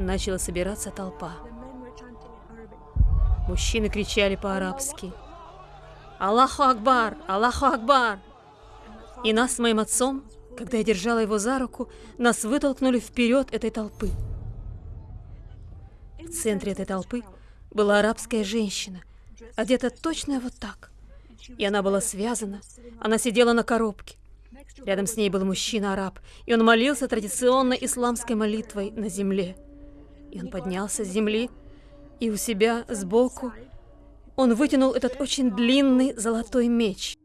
начала собираться толпа. Мужчины кричали по-арабски. «Аллаху Акбар! Аллаху Акбар!» И нас с моим отцом, когда я держала его за руку, нас вытолкнули вперед этой толпы. В центре этой толпы была арабская женщина, одета точно вот так. И она была связана, она сидела на коробке. Рядом с ней был мужчина-араб, и он молился традиционной исламской молитвой на земле. И он поднялся с земли, и у себя сбоку он вытянул этот очень длинный золотой меч,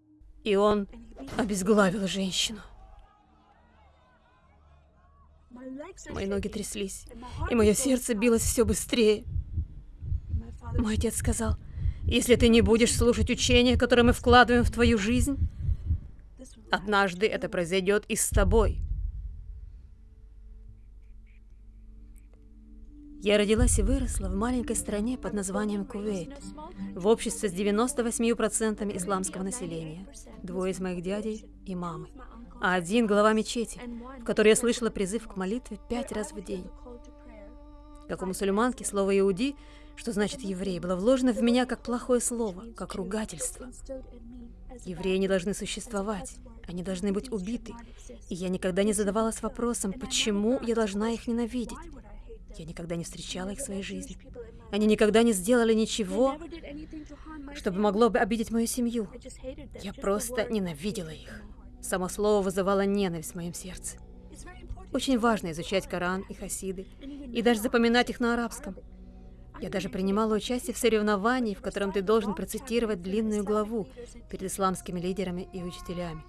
и он обезглавил женщину. Мои ноги тряслись, и мое сердце билось все быстрее. Мой отец сказал, если ты не будешь слушать учения, которые мы вкладываем в твою жизнь, однажды это произойдет и с тобой. Я родилась и выросла в маленькой стране под названием Кувейт, в обществе с 98% исламского населения, двое из моих дядей и мамы, а один глава мечети, в которой я слышала призыв к молитве пять раз в день. Как у мусульманки, слово «иуди», что значит «еврей», было вложено в меня как плохое слово, как ругательство. Евреи не должны существовать, они должны быть убиты, и я никогда не задавалась вопросом, почему я должна их ненавидеть. Я никогда не встречала их в своей жизни. Они никогда не сделали ничего, чтобы могло бы обидеть мою семью. Я просто ненавидела их. Само слово вызывало ненависть в моем сердце. Очень важно изучать Коран и Хасиды, и даже запоминать их на арабском. Я даже принимала участие в соревновании, в котором ты должен процитировать длинную главу перед исламскими лидерами и учителями.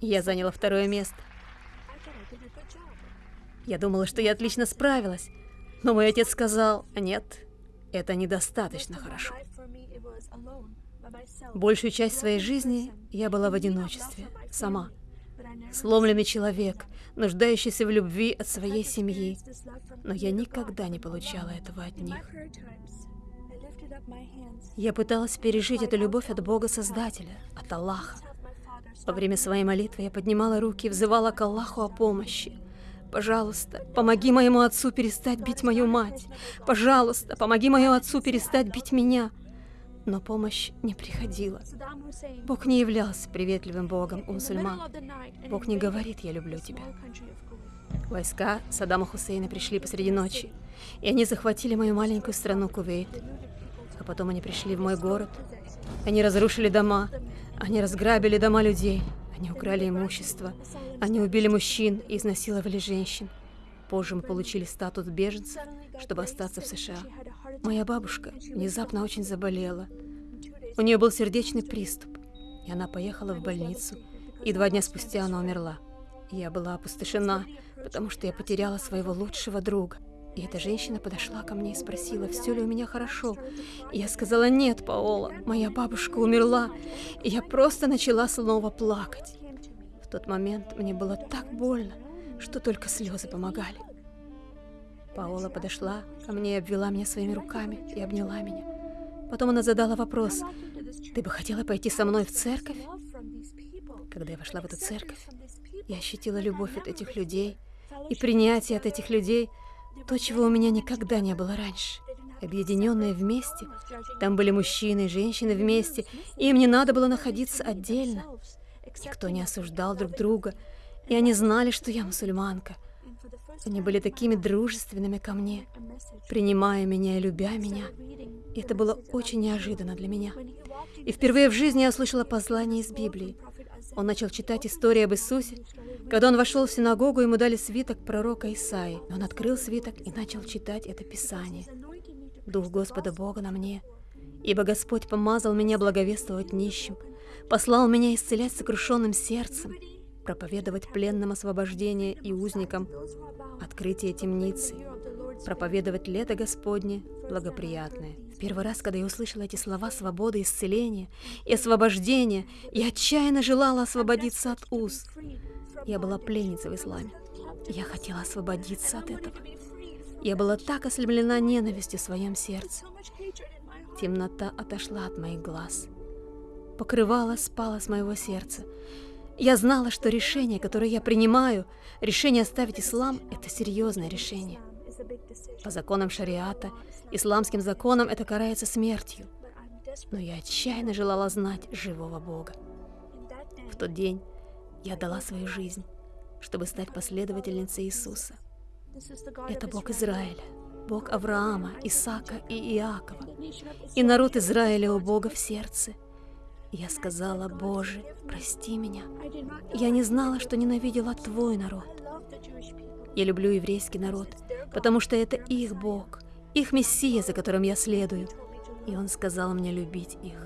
Я заняла второе место. Я думала, что я отлично справилась, но мой отец сказал, нет, это недостаточно хорошо. Большую часть своей жизни я была в одиночестве, сама. Сломленный человек, нуждающийся в любви от своей семьи. Но я никогда не получала этого от них. Я пыталась пережить эту любовь от Бога Создателя, от Аллаха. Во время своей молитвы я поднимала руки и взывала к Аллаху о помощи. Пожалуйста, помоги моему отцу перестать бить мою мать. Пожалуйста, помоги моему отцу перестать бить меня. Но помощь не приходила. Бог не являлся приветливым Богом у мусульман. Бог не говорит «я люблю тебя». Войска Саддама Хусейна пришли посреди ночи, и они захватили мою маленькую страну Кувейт. А потом они пришли в мой город. Они разрушили дома, они разграбили дома людей, они украли имущество, они убили мужчин и изнасиловали женщин. Позже мы получили статус беженцев, чтобы остаться в США. Моя бабушка внезапно очень заболела. У нее был сердечный приступ, и она поехала в больницу, и два дня спустя она умерла. Я была опустошена, потому что я потеряла своего лучшего друга. И эта женщина подошла ко мне и спросила, все ли у меня хорошо. И я сказала, нет, Паола, моя бабушка умерла. И я просто начала снова плакать. В тот момент мне было так больно, что только слезы помогали. Паола подошла ко мне и обвела меня своими руками и обняла меня. Потом она задала вопрос, «Ты бы хотела пойти со мной в церковь?» Когда я вошла в эту церковь, я ощутила любовь от этих людей и принятие от этих людей – то, чего у меня никогда не было раньше. Объединенные вместе. Там были мужчины и женщины вместе, им не надо было находиться отдельно. Никто не осуждал друг друга, и они знали, что я мусульманка. Они были такими дружественными ко мне, принимая меня и любя меня. И это было очень неожиданно для меня. И впервые в жизни я услышала послание из Библии. Он начал читать историю об Иисусе. Когда он вошел в синагогу, ему дали свиток пророка Исаи. Он открыл свиток и начал читать это Писание. «Дух Господа Бога на мне, ибо Господь помазал меня благовествовать нищим, послал меня исцелять сокрушенным сердцем, проповедовать пленным освобождение и узникам открытие темницы, проповедовать лето Господне благоприятное. В первый раз, когда я услышала эти слова свободы, исцеления и освобождения, я отчаянно желала освободиться от уз. Я была пленницей в исламе. Я хотела освободиться от этого. Я была так ослеплена ненавистью в своем сердце. Темнота отошла от моих глаз. Покрывало спало с моего сердца. Я знала, что решение, которое я принимаю, решение оставить ислам, это серьезное решение. По законам шариата, исламским законам это карается смертью. Но я отчаянно желала знать живого Бога. В тот день я дала свою жизнь, чтобы стать последовательницей Иисуса. Это Бог Израиля, Бог Авраама, Исаака и Иакова. И народ Израиля у Бога в сердце. Я сказала, Боже, прости меня. Я не знала, что ненавидела Твой народ. Я люблю еврейский народ, потому что это их Бог, их Мессия, за которым я следую. И Он сказал мне любить их.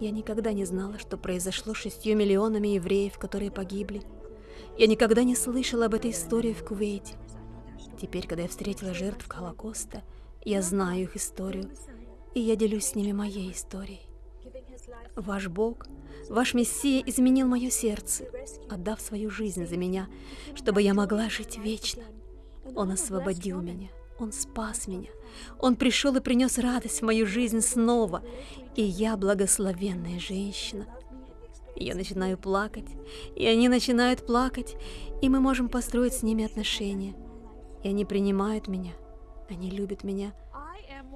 Я никогда не знала, что произошло шестью миллионами евреев, которые погибли. Я никогда не слышала об этой истории в Кувейте. Теперь, когда я встретила жертв Холокоста, я знаю их историю, и я делюсь с ними моей историей. Ваш Бог, ваш Мессия изменил мое сердце, отдав свою жизнь за меня, чтобы я могла жить вечно. Он освободил меня, Он спас меня, Он пришел и принес радость в мою жизнь снова, и я благословенная женщина. Я начинаю плакать, и они начинают плакать, и мы можем построить с ними отношения. И они принимают меня, они любят меня.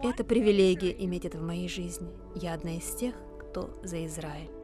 Это привилегия иметь это в моей жизни. Я одна из тех, кто за Израиль.